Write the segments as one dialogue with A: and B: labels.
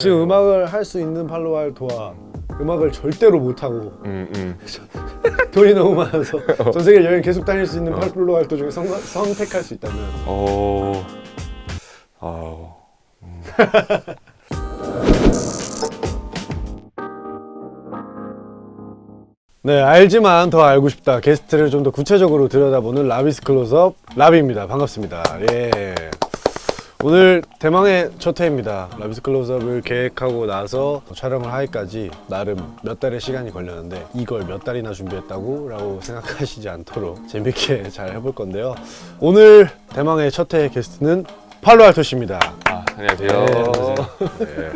A: 지금 음악을 할 수 있는 팔로알토와 음악을 절대로 못하고
B: 음, 음.
A: 돈이 너무 많아서 전 세계 여행 계속 다닐 수 있는 팔로알토 중에 선, 선택할 수 있다면.
B: 어... 아우...
A: 네 알지만 더 알고 싶다. 게스트를 좀 더 구체적으로 들여다보는 라비스 클로즈업 라비입니다. 반갑습니다. 예 오늘 대망의 첫 회입니다. 라비스 클로즈업을 계획하고 나서 촬영을 하기까지 나름 몇 달의 시간이 걸렸는데 이걸 몇 달이나 준비했다고? 라고 생각하시지 않도록 재밌게 잘 해볼 건데요. 오늘 대망의 첫 회 게스트는 팔로알토 씨입니다.
B: 아, 안녕하세요.
A: 네,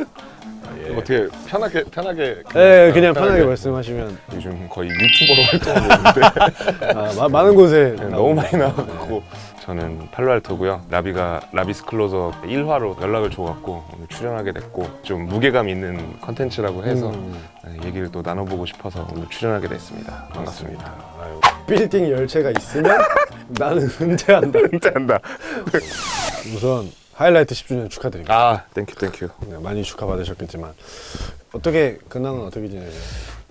B: 예. 어떻게 편하게 편하게
A: 네 그냥 편하게 말씀하시면
B: 요즘 거의 유튜버로 활동하고 있는데.
A: 아, 마- 많은 곳에
B: 네, 너무 많이 나왔고 저는 팔로알토고요. 라비가 라비's close-up 1화로 연락을 줘갖고 오늘 출연하게 됐고 좀 무게감 있는 컨텐츠라고 해서
A: 음.
B: 네, 얘기를 또 나눠보고 싶어서 오늘 출연하게 됐습니다. 반갑습니다.
A: 아유, 빌딩 열쇠가 있으면 나는 은퇴한다.
B: 은퇴한다.
A: 우선 하이라이트 10주년 축하드립니다.
B: 아, thank you thank you.
A: 네, 많이 축하받으셨겠지만 어떻게 근황은 어떻게 지내세요?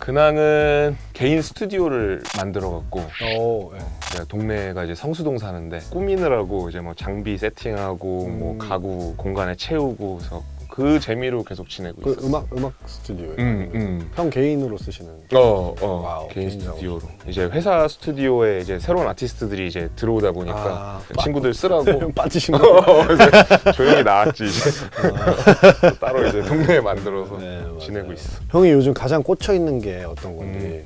B: 근황은 개인 스튜디오를 만들어갖고
A: 어, 네.
B: 제가 동네가 이제 성수동 사는데 꾸미느라고 이제 뭐 장비 세팅하고 뭐
A: 음.
B: 가구 공간에 채우고 그래서 그 재미로 계속 지내고
A: 그
B: 있어요.
A: 음악 음악 스튜디오에
B: 음, 음.
A: 형 개인으로 쓰시는.
B: 어, 어,
A: wow,
B: 개인 스튜디오로 이제 회사 스튜디오에 이제 새로운 아티스트들이 이제 들어오다 보니까
A: 아,
B: 친구들 쓰라고
A: 빠지신 거.
B: 그래서 조용히 나왔지 이제 또 따로 이제 동네에 만들어서
A: 네.
B: 지내고 있어.
A: 형이 요즘 가장 꽂혀 있는 게 어떤 건지.
B: 음.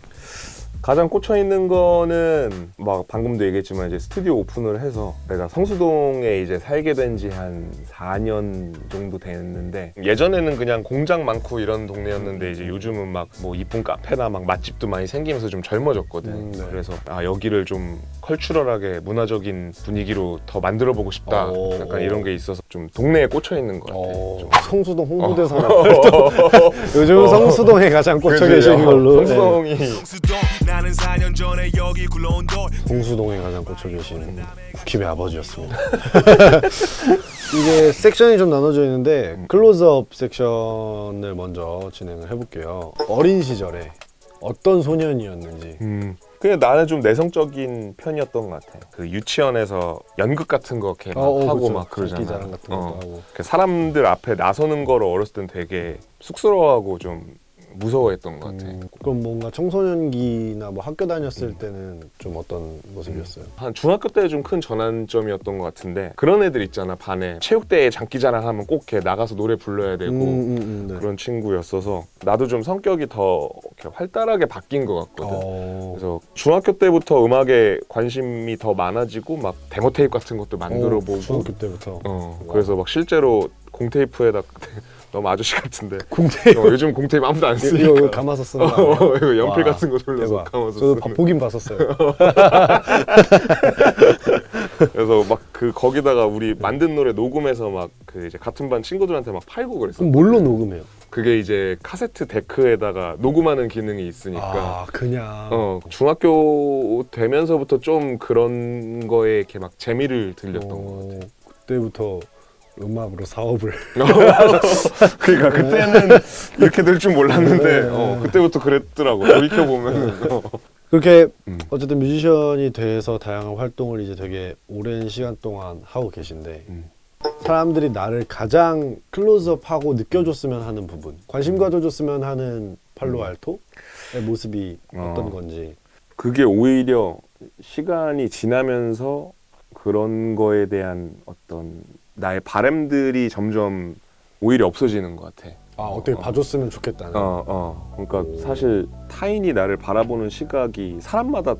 B: 가장 꽂혀 있는 거는 막 방금도 얘기했지만 이제 스튜디오 오픈을 해서 내가 성수동에 이제 살게 된 지 한 4년 정도 됐는데 예전에는 그냥 공장 많고 이런 동네였는데 이제 요즘은 막 뭐 이쁜 카페나 막 맛집도 많이 생기면서 좀 젊어졌거든.
A: 음, 네.
B: 그래서 아 여기를 좀 컬추럴하게 문화적인 분위기로 더 만들어 보고 싶다.
A: 오.
B: 약간 이런 게 있어서 좀 동네에 꽂혀 있는 것 같아.
A: 어,
B: 좀.
A: 성수동 홍보대사나
B: 어.
A: 요즘 성수동에 가장 꽂혀? 계신
B: 어,
A: 걸로. 네.
B: 성수동이
C: 수동 나는 4년 전에 여기 굴러온 돌
A: 홍수동에 가장 꽂혀 계시는 국힙의 아버지였습니다. 이게 섹션이 좀 나눠져 있는데 클로즈업 섹션을 먼저 진행을 해볼게요. 어린 시절에 어떤 소년이었는지.
B: 음. 그냥 나는 좀 내성적인 편이었던 것 같아. 그 유치원에서 연극 같은 거 이렇게 막
A: 어, 어,
B: 하고
A: 그쵸.
B: 막 그러잖아.
A: 장기자랑 같은 것도
B: 어.
A: 하고.
B: 그 사람들 앞에 나서는 거를 어렸을 땐 되게 쑥스러워하고 좀 무서워했던 것 같아.
A: 음, 그럼 뭔가 청소년기나 뭐 학교 다녔을 때는 좀 어떤 모습이었어요?
B: 한 중학교 때 좀 큰 전환점이었던 것 같은데 그런 애들 있잖아 반에 체육대회 장기자랑 하면 꼭 이렇게 나가서 노래 불러야 되고
A: 음, 음, 음, 네.
B: 그런 친구였어서 나도 좀 성격이 더 이렇게 활달하게 바뀐 것 같거든.
A: 어,
B: 그래서 중학교 때부터 음악에 관심이 더 많아지고 막 데모 테이프 같은 것도 만들어
A: 어,
B: 보고
A: 중학교 때부터
B: 어 그래서 막 실제로 공테이프에다 너무 아저씨 같은데
A: 공대
B: 어, 요즘 공테이프 아무도 안 쓰니까
A: 이거, 이거 감아서 쓰는 거?
B: 어, 이거 연필
A: 와,
B: 같은 거 돌려서
A: 대박.
B: 감아서
A: 저도
B: 쓰는
A: 봐- 보긴 봤었어요.
B: 그래서 막 그 거기다가 우리 만든 노래 녹음해서 막 그 이제 같은 반 친구들한테 막 팔고 그랬어
A: 그럼 뭘로 녹음해요?
B: 그게 이제 카세트 데크에다가 녹음하는 기능이 있으니까
A: 아 그냥
B: 어 중학교 되면서부터 좀 그런 거에 이렇게 막 재미를 들렸던 것 같아.
A: 어, 그때부터 음악으로 사업을
B: 그러니까 그때는 이렇게 될 줄 몰랐는데
A: 네.
B: 어, 그때부터 그랬더라고 돌이켜 보면 어.
A: 그렇게
B: 음.
A: 어쨌든 뮤지션이 돼서 다양한 활동을 이제 되게 오랜 시간 동안 하고 계신데
B: 음.
A: 사람들이 나를 가장 클로즈업하고 느껴줬으면 하는 부분 관심 가져줬으면 하는 팔로 알토의 모습이
B: 음. 어.
A: 어떤 건지
B: 그게 오히려 시간이 지나면서 그런 거에 대한 어떤 나의 바램들이 점점 오히려 없어지는 것 같아.
A: 아 어떻게
B: 어.
A: 봐줬으면 좋겠다는
B: 어, 어. 그러니까
A: 오.
B: 사실 타인이 나를 바라보는 시각이 사람마다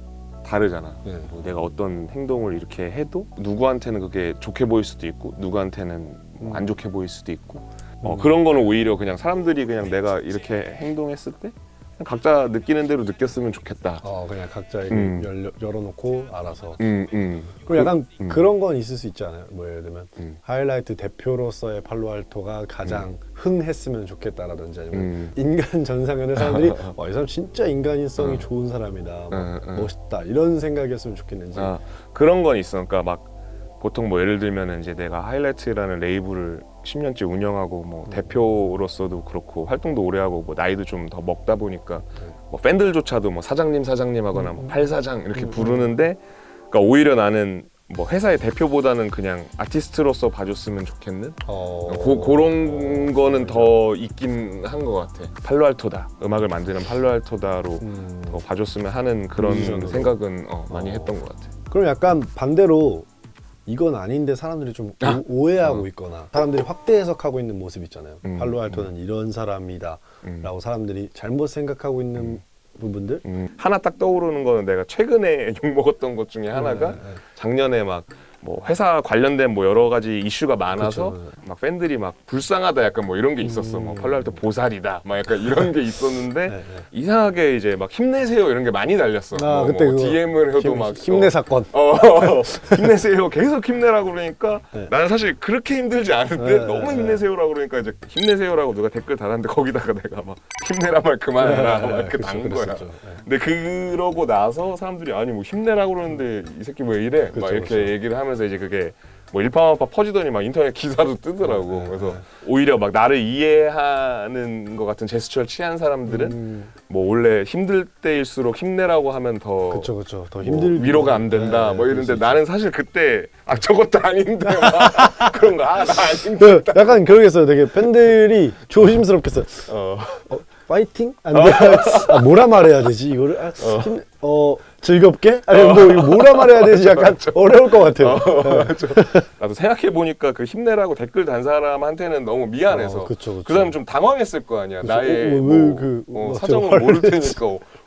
B: 다르잖아.
A: 네.
B: 뭐 내가 어떤 행동을 이렇게 해도 누구한테는 그게 좋게 보일 수도 있고 누구한테는 뭐안 좋게 보일 수도 있고 어,
A: 음.
B: 그런 거는 오히려 그냥 사람들이 그냥 내가 이렇게 행동했을 때 각자 느끼는 대로 느꼈으면 좋겠다.
A: 어 그냥 각자에게
B: 음.
A: 열려, 열어놓고 알아서
B: 음, 음.
A: 그리고 약간
B: 음.
A: 그런 건 있을 수 있잖아요 뭐 예를 들면
B: 음.
A: 하이라이트 대표로서의 팔로알토가 가장 흥했으면 좋겠다라든지 아니면
B: 음.
A: 인간 전상현의 사람들이 와, 이 사람 진짜 인간인성이
B: 어.
A: 좋은 사람이다 막
B: 어, 어.
A: 멋있다 이런 생각이었으면 좋겠는지
B: 아, 그런 건 있어. 그러니까 막 보통 뭐 예를 들면 이제 내가 하이라이트라는 레이블을 10년째 운영하고 뭐 대표로서도 그렇고 활동도 오래 하고 뭐 나이도 좀 더 먹다 보니까 뭐 팬들조차도 뭐 사장님 사장님 하거나 뭐 팔사장 이렇게 부르는데 그러니까 오히려 나는 뭐 회사의 대표보다는 그냥 아티스트로서 봐줬으면 좋겠는
A: 어...
B: 고, 그런 거는 더 있긴 한 것 같아. 팔로알토다. 음악을 만드는 팔로알토다로
A: 음.
B: 더 봐줬으면 하는 그런. 생각은 어, 많이
A: 어.
B: 했던 것 같아.
A: 그럼 약간 반대로 이건 아닌데 사람들이 좀
B: 아.
A: 오, 해하고
B: 어.
A: 있거나 사람들이 확대 해석하고 있는 모습 있잖아요.
B: 음,
A: 팔로알토는 이런 사람이다
B: 음.
A: 라고 사람들이 잘못 생각하고 있는 부분들
B: 음, 하나 딱 떠오르는 거는 내가 최근에 욕 먹었던 것 중에 하나가
A: 네, 네.
B: 작년에 막 뭐 회사 관련된 뭐 여러 가지 이슈가 많아서
A: 그쵸, 네.
B: 막 팬들이 막 불쌍하다 약간 뭐 이런 게 있었어. 뭐
A: 음.
B: 팔로알토 보살이다. 막 약간 이런 게 있었는데
A: 네, 네.
B: 이상하게 이제 막 힘내세요 이런 게 많이 달렸어.
A: 아,
B: 뭐,
A: 그때
B: 뭐 DM을 해도
A: 힘,
B: 막
A: 힘내
B: 어,
A: 사건
B: 어, 힘내세요. 계속 힘내라고 그러니까
A: 네.
B: 나는 사실 그렇게 힘들지 않은데
A: 네,
B: 너무
A: 네,
B: 힘내세요라고 그러니까 이제 힘내세요라고 누가 댓글 달았는데 거기다가 내가 막 힘내라 말 그만해라 막 이렇게
A: 그쵸,
B: 단 거야.
A: 네.
B: 근데 그러고 나서 사람들이 아니 뭐 힘내라고 그러는데 이 새끼 왜 이래?
A: 그쵸,
B: 막 이렇게. 얘기를 하면 서 이제 그게 뭐 일파만파 퍼지더니 막 인터넷 기사도 뜨더라고.
A: 네,
B: 그래서
A: 네.
B: 오히려 막 나를 이해하는 것 같은 제스처를 취한 사람들은
A: 음,
B: 뭐 원래 힘들 때일수록 힘내라고 하면 더
A: 그쵸 그쵸
B: 더뭐
A: 힘들
B: 위로가 안 된다
A: 네,
B: 뭐 이런데. 나는 사실 그때 아 저것도 아닌데 막 그런 거아나 아닌데
A: 그 약간 그러겠어요. 되게 팬들이 조심스럽겠어요.
B: 어,
A: 어, 파이팅? 안 돼. 아, 뭐라 말해야 되지? 이거를 아, 힘, 어 즐겁게? 아니 뭐 이거 뭐라 말해야 되지? 약간 어려울 것 같아요.
B: 나도 생각해 보니까 그 힘내라고 댓글 단 사람한테는 너무 미안해서
A: 어, 그쵸, 그쵸.
B: 그 사람 좀 당황했을 거 아니야
A: 그쵸.
B: 나의
A: 어, 왜
B: 뭐,
A: 그,
B: 어,
A: 막
B: 사정을 모를? 테니까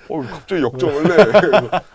B: 어, 어, 갑자기 역정을 내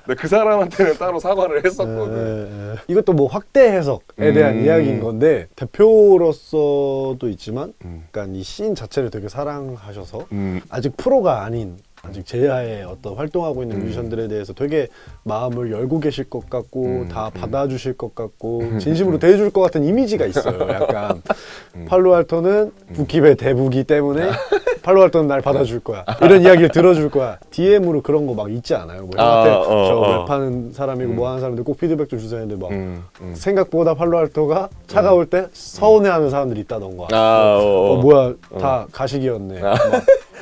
B: 근데 그 사람한테는 따로 사과를 했었거든
A: 예, 예. 이것도 뭐 확대 해석에 대한
B: 음.
A: 이야기인 건데 대표로서도 있지만
B: 음.
A: 약간 이씬 자체를 되게 사랑하셔서
B: 음,
A: 아직 프로가 아닌 아직 제야의 어떤 활동하고 있는 뮤지션들에 대해서 되게 마음을 열고 계실 것 같고
B: 음,
A: 다
B: 음.
A: 받아주실 것 같고 진심으로 대해줄 것 같은 이미지가 있어요. 약간
B: 음.
A: 팔로알토는 북힙의 대부기 때문에 팔로알토는 날 받아줄 거야. 이런 이야기를 들어줄 거야. DM으로 그런 거 막 있지 않아요? 뭐
B: 아,
A: 형한테
B: 어,
A: 저
B: 어.
A: 랩하는 사람이고 뭐 하는 사람들 꼭 피드백 좀 주세요 했는데 막
B: 음, 음.
A: 생각보다 팔로알토가 차가울 때 서운해하는 사람들이 있다던가.
B: 아, 어,
A: 어,
B: 어.
A: 뭐야 다 가식이었네.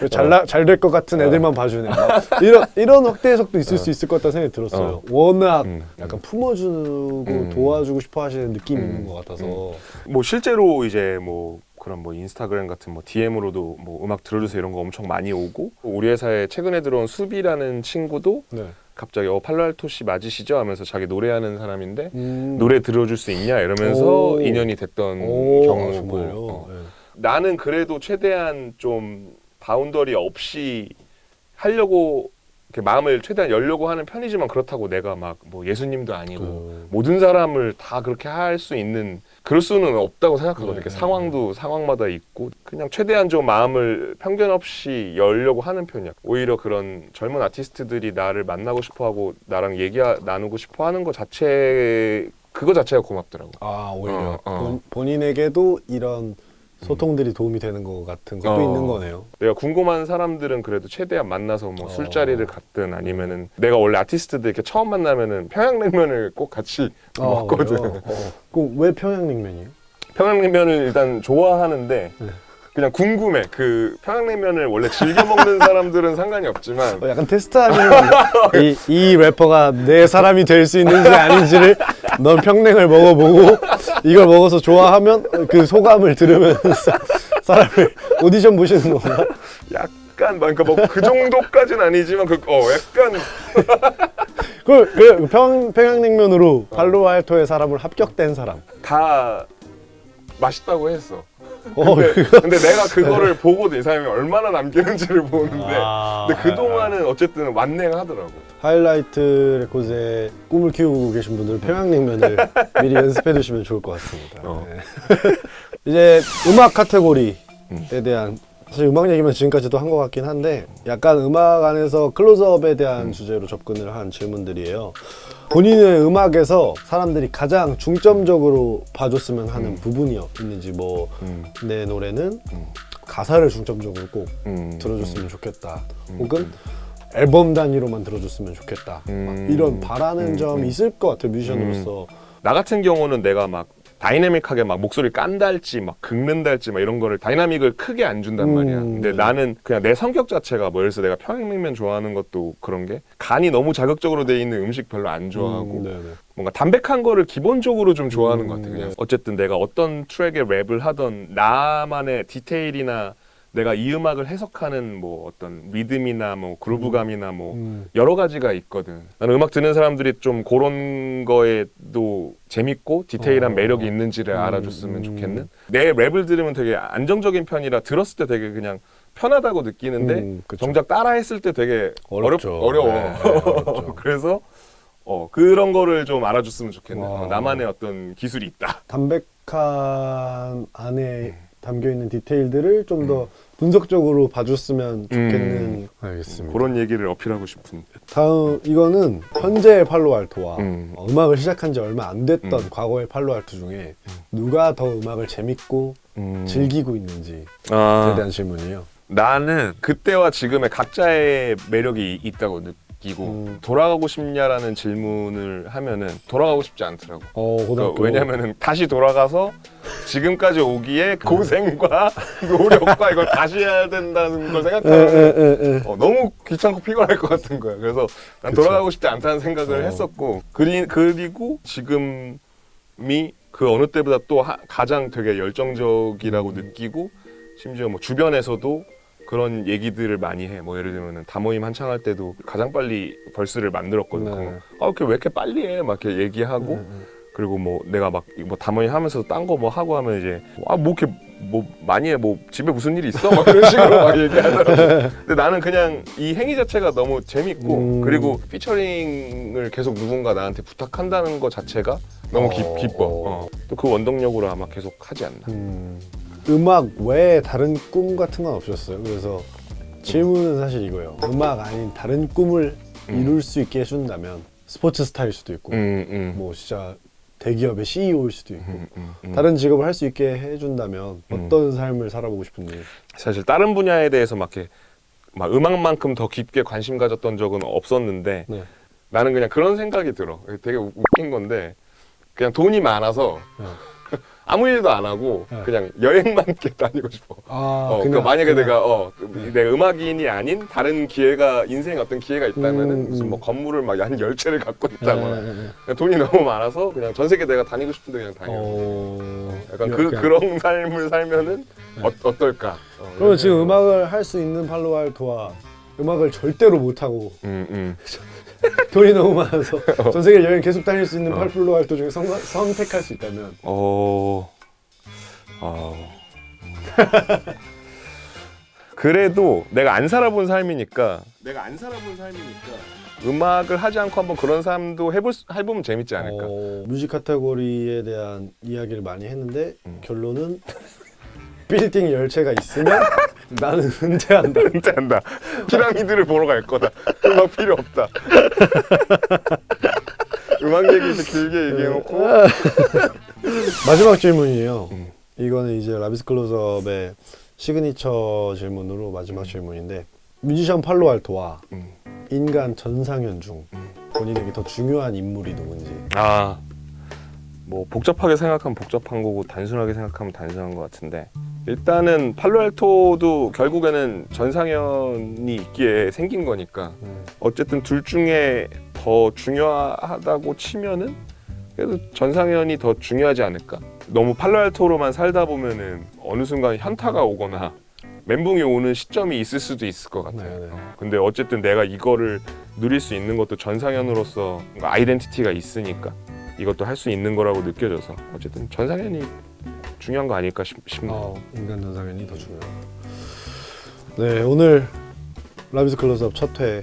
A: 잘될 것 같은 애들만 봐주네. 막 이런 이런 확대 해석도 있을 수 있을 것 같다는 생각이 들었어요. 워낙
B: 음,
A: 약간 품어주고
B: 음.
A: 도와주고 싶어 하시는 느낌이
B: 음,
A: 있는 것 같아서.
B: 뭐 실제로 이제 뭐 그런 뭐 인스타그램 같은 뭐 DM으로도 뭐 음악 들어주세요 이런 거 엄청 많이 오고 우리 회사에 최근에 들어온 수비라는 친구도
A: 네.
B: 갑자기 어 팔로알토 씨 맞으시죠 하면서 자기 노래하는 사람인데
A: 음.
B: 노래 들어줄 수 있냐 이러면서
A: 오.
B: 인연이 됐던
A: 오, 아,
B: 경우고. 어.
A: 네.
B: 나는 그래도 최대한 좀 boundary 없이 하려고 이렇게 마음을 최대한 열려고 하는 편이지만 그렇다고 내가 막 뭐 예수님도 아니고
A: 그-
B: 모든 사람을 다 그렇게 할 수 있는 그럴 수는 없다고 생각하거든요.
A: 네,
B: 이렇게
A: 네,
B: 상황도 상황마다 있고 그냥 최대한 좀 마음을 편견 없이 열려고 하는 편이야. 오히려 그런 젊은 아티스트들이 나를 만나고 싶어하고 나랑 얘기 나누고 싶어하는 것 자체 그거 자체가 고맙더라고.
A: 아 오히려
B: 어, 어.
A: 본, 본인에게도 이런 소통들이 도움이 되는 것 같은 것도
B: 어.
A: 있는 거네요.
B: 내가 궁금한 사람들은 그래도 최대한 만나서 뭐
A: 어.
B: 술자리를 갔든 아니면은 내가 원래 아티스트들 이렇게 처음 만나면은 평양냉면을 꼭 같이 먹거든.
A: 그래요? 어. 그럼 왜 평양냉면이에요?
B: 평양냉면을 일단 좋아하는데
A: 네.
B: 그냥 궁금해. 그 평양냉면을 원래 즐겨 먹는 사람들은 상관이 없지만
A: 어, 약간 테스트하시는 건데 이, 이 래퍼가 내 사람이 될 수 있는지 아닌지를 넌 평냉을 먹어보고 이걸 먹어서 좋아하면 그 소감을 들으면서 사람을 오디션 보시는 건가?
B: 약간 그러니까 뭐 그 정도까지는 아니지만 그 어 약간
A: 그, 그 평, 평양냉면으로 팔로알토의 사람을 합격된 사람
B: 다 맛있다고 했어.
A: 어,
B: 근데, 근데 내가 그거를 보고도 이 사람이 얼마나 남기는지를 보는데
A: 아,
B: 근데 그 동안은 어쨌든 완냉하더라고.
A: 하이라이트 레코즈의 꿈을 키우고 계신 분들은 평양냉면을 미리 연습해 두시면 좋을 것 같습니다.
B: 어.
A: 네. 이제 음악 카테고리에
B: 음.
A: 대한 사실 음악 얘기만 지금까지도 한 것 같긴 한데 약간 음악 안에서 클로즈업에 대한
B: 음.
A: 주제로 접근을 한 질문들이에요. 본인의 음악에서 사람들이 가장 중점적으로 봐줬으면 하는 부분이 있는지 뭐 내
B: 음.
A: 노래는
B: 음.
A: 가사를 중점적으로 꼭
B: 음.
A: 들어줬으면 좋겠다.
B: 음.
A: 혹은 앨범 단위로만 들어줬으면 좋겠다.
B: 음.
A: 막 이런 바라는
B: 음.
A: 점이
B: 음.
A: 있을 것 같아요 뮤지션으로서
B: 나 같은 경우는 내가 막 다이내믹하게 막 목소리 깐달지 막 긁는달지 막 이런 거를 다이나믹을 크게 안 준단
A: 음,
B: 말이야. 근데
A: 네.
B: 나는 그냥 내 성격 자체가 뭐 예를 들어서 내가 평양냉면 좋아하는 것도 그런 게 간이 너무 자극적으로 돼 있는 음식 별로 안 좋아하고
A: 음.
B: 뭔가 담백한 거를 기본적으로 좀 좋아하는 것 같아.
A: 음,
B: 그냥
A: 네.
B: 어쨌든 내가 어떤 트랙에 랩을 하던 나만의 디테일이나 내가 이 음악을 해석하는 뭐 어떤 리듬이나 뭐 그루브감이나 뭐
A: 음.
B: 여러 가지가 있거든. 나는 음악 듣는 사람들이 좀 그런 거에도 재밌고 디테일한
A: 어.
B: 매력이 있는지를
A: 음,
B: 알아줬으면
A: 음.
B: 좋겠는. 내 랩을 들으면 되게 안정적인 편이라 들었을 때 되게 그냥 편하다고 느끼는데
A: 음.
B: 정작 따라 했을 때 되게
A: 어렵죠.
B: 어렵, 어려워.
A: 네, 네.
B: 그래서 어, 그런 거를 좀 알아줬으면 좋겠네.
A: 와.
B: 어, 나만의 어떤 기술이 있다.
A: 담백한 안에
B: 음.
A: 담겨 있는 디테일들을 좀더 분석적으로 봐줬으면 좋겠는.
B: 음.
A: 알겠습니다.
B: 그런 얘기를 어필하고 싶은.
A: 다음 이거는 현재의 팔로알토와
B: 음.
A: 어, 음악을 시작한 지 얼마 안 됐던
B: 음.
A: 과거의 팔로알토 중에 누가 더 음악을 재밌고
B: 음.
A: 즐기고 있는지에
B: 아,
A: 대한 질문이에요.
B: 나는 그때와 지금의 각자의 매력이 있다고 느끼고
A: 음.
B: 돌아가고 싶냐라는 질문을 하면은 돌아가고 싶지 않더라고.
A: 어,
B: 그러니까. 왜냐면은 다시 돌아가서 지금까지 오기에 고생과 노력과 이걸 다시 해야 된다는 걸
A: 에,
B: 생각하면
A: 에, 에, 에.
B: 어, 너무 귀찮고 피곤할 것 같은 거야. 그래서 난
A: 그쵸.
B: 돌아가고 싶지 않다는 생각을
A: 어.
B: 했었고 그리, 그리고 지금이 그 어느 때보다 또 하- 가장 되게 열정적이라고
A: 음.
B: 느끼고 심지어 뭐 주변에서도 그런 얘기들을 많이 해. 뭐 예를 들면은 다모임 한창 할 때도 가장 빨리 벌스를 만들었거든.
A: 네.
B: 아, 이렇게 왜 이렇게 빨리 해? 막 이렇게 얘기하고
A: 음, 음.
B: 그리고 뭐 내가 막뭐 담원이 하면서 딴 거 뭐 하고 하면 이제 아 뭐 이렇게 뭐 많이 해 뭐 집에 무슨 일이 있어 막 그런 식으로 막 얘기하더라고. 근데 나는 그냥 이 행위 자체가 너무 재밌고
A: 음.
B: 그리고 피처링을 계속 누군가 나한테 부탁한다는 거 자체가 너무 기,
A: 어.
B: 기뻐. 어. 또그 원동력으로 아마 계속 하지 않나.
A: 음, 음악 외에 다른 꿈 같은 건 없었어요. 그래서 질문은 사실 이거예요. 음악 아닌 다른 꿈을
B: 음.
A: 이룰 수 있게 해준다면 스포츠 스타일 수도 있고
B: 음, 음.
A: 뭐 진짜 대기업의 CEO일 수도 있고
B: 음, 음, 음.
A: 다른 직업을 할 수 있게 해준다면
B: 음.
A: 어떤 삶을 살아보고 싶은지
B: 사실 다른 분야에 대해서 막 이렇게 막 음악만큼 더 깊게 관심 가졌던 적은 없었는데
A: 네.
B: 나는 그냥 그런 생각이 들어. 되게 우- 웃긴 건데 그냥 돈이 많아서
A: 네.
B: 아무 일도 안 하고
A: 네.
B: 그냥 여행만 이렇게 다니고 싶어.
A: 아,
B: 어, 그러니까 만약에 내가 어 내가 음악인이 아닌 다른 기회가 인생에 어떤 기회가 있다면은
A: 음,
B: 무슨 뭐
A: 음.
B: 건물을 막 한 열 채를 갖고
A: 네,
B: 있다거나
A: 네, 네.
B: 그냥 돈이 너무 많아서 그냥 전 세계 내가 다니고 싶은데 그냥 다녀.
A: 어...
B: 약간 그
A: 그냥-
B: 그런 삶을 살면은
A: 네.
B: 어, 어떨까? 어,
A: 그러면 지금 음악을 할 수 있는 팔로알토와 음악을 절대로 못 하고
B: 음, 음.
A: 돈이 너무 많아서
B: 어.
A: 전 세계 여행 계속 다닐 수 있는 팔로알토 중에 성, 선택할 수 있다면
B: 어, 어. 그래도 내가 안 살아본 삶이니까 내가 안 살아본 삶이니까 음악을 하지 않고 한번 그런 삶도 해볼 수- 해보면 재밌지 않을까.
A: 어, 뮤직 카테고리에 대한 이야기를 많이 했는데
B: 음.
A: 결론은 빌딩 열차가 있으면 나는 은퇴한다.
B: 은퇴한다. 피라미드를 보러 갈 거다. 음악 필요 없다. 음악 얘기 이제 길게 얘기해놓고
A: 마지막 질문이에요.
B: 음.
A: 이거는 이제 라비's close-up의 signature 질문으로 마지막 질문인데 뮤지션 팔로알토와
B: 음.
A: 인간 전상현 중
B: 음.
A: 본인에게 더 중요한 인물이 누군지.
B: 아, 뭐 복잡하게 생각하면 복잡한 거고 단순하게 생각하면 단순한 것 같은데 일단은 팔로알토도 결국에는 전상현이 있기에 생긴 거니까
A: 음.
B: 어쨌든 둘 중에 더 중요하다고 치면은 그래도 전상현이 더 중요하지 않을까. 너무 팔로알토로만 살다 보면은 어느 순간 현타가 오거나 멘붕이 오는 시점이 있을 수도 있을 것 같아요.
A: 네, 네.
B: 어, 근데 어쨌든 내가 이거를 누릴 수 있는 것도 전상현으로서 아이덴티티가 있으니까 이것도 할 수 있는 거라고 느껴져서 어쨌든 전상현이 중요한 거 아닐까 싶, 싶네요.
A: 어, 인간 전상현이 더 중요하다. 네 오늘 라비스 클로즈업 첫회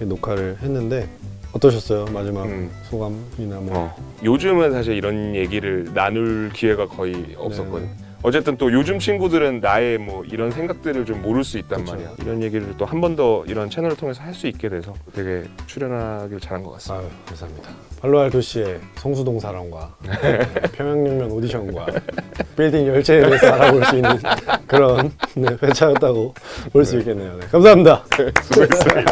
A: 녹화를 했는데 어떠셨어요? 마지막
B: 음.
A: 소감이나 뭐.
B: 어, 요즘은 사실 이런 얘기를 나눌 기회가 거의 없었거든.
A: 네.
B: 어쨌든 또 요즘 친구들은 나의 뭐 이런 생각들을 좀 모를 수 있단
A: 그쵸.
B: 말이야. 이런 얘기를 또 한 번 더 이런 채널을 통해서 할 수 있게 돼서 되게 출연하길 잘한 것 같습니다.
A: 아유 감사합니다. 팔로알토 씨의 성수동 사랑과 네, 평양냉면 오디션과 빌딩 열차에 대해서 알아볼 수 있는 그런 네, 회차였다고 볼수 있겠네요. 네, 감사합니다.
B: 수고했어요.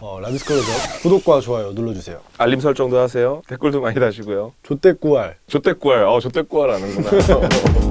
A: 어, 라비스 클로즈업 구독과 좋아요 눌러주세요.
B: 알림 설정도 하세요. 댓글도 많이 다시고요.
A: 조떼꾸알
B: 조떼꾸알, 어 조떼꾸알 아는구나.